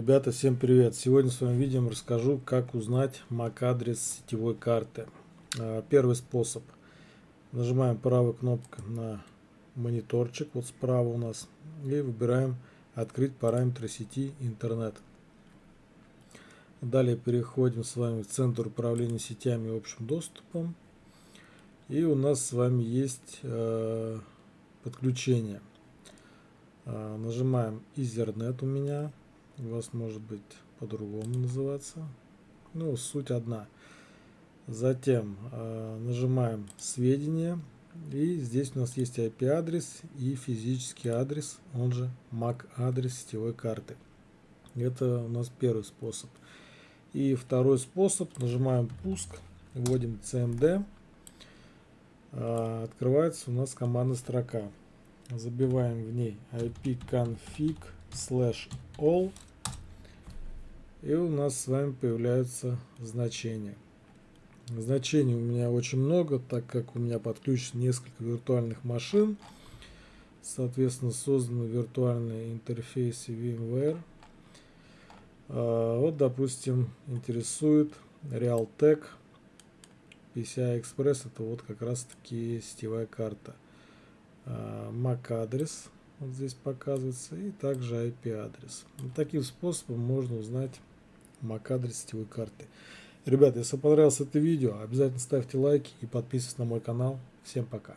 Ребята, всем привет! Сегодня в своем видео расскажу, как узнать MAC-адрес сетевой карты. А, первый способ. Нажимаем правой кнопкой на мониторчик, вот справа у нас, и выбираем «Открыть параметры сети интернет». Далее переходим с вами в Центр управления сетями и общим доступом. И у нас с вами есть э, подключение. Э, нажимаем Ethernet у меня у вас может быть по-другому называться. Ну, суть одна. Затем э, нажимаем сведения. И здесь у нас есть IP-адрес и физический адрес, он же MAC-адрес сетевой карты. Это у нас первый способ. И второй способ, нажимаем пуск, вводим CMD. Э, открывается у нас командная строка. Забиваем в ней ipconfig slash all и у нас с вами появляются значения. Значений у меня очень много, так как у меня подключено несколько виртуальных машин. Соответственно, созданы виртуальные интерфейсы VMware. А, вот, допустим, интересует Realtek PCI Express. Это вот как раз таки сетевая карта. А, MAC адрес вот здесь показывается и также IP адрес. таким способом можно узнать MAC-адрес сетевой карты. Ребята, если понравилось это видео, обязательно ставьте лайки и подписывайтесь на мой канал. Всем пока.